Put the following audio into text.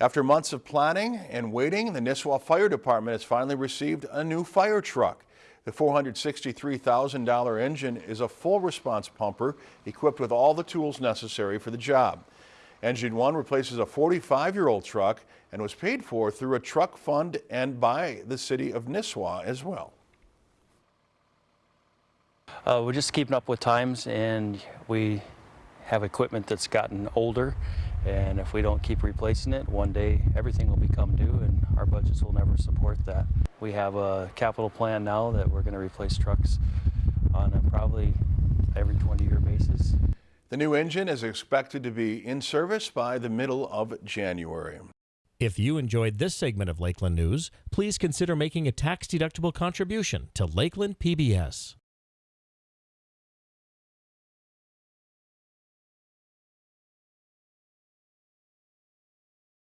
After months of planning and waiting, the Nisswa Fire Department has finally received a new fire truck. The $463,000 engine is a full response pumper equipped with all the tools necessary for the job. Engine 1 replaces a 45-year-old truck and was paid for through a truck fund and by the city of Nisswa as well. Uh, we're just keeping up with times and we have equipment that's gotten older and if we don't keep replacing it, one day everything will become due and our budgets will never support that. We have a capital plan now that we're going to replace trucks on a probably every 20 year basis. The new engine is expected to be in service by the middle of January. If you enjoyed this segment of Lakeland News, please consider making a tax-deductible contribution to Lakeland PBS.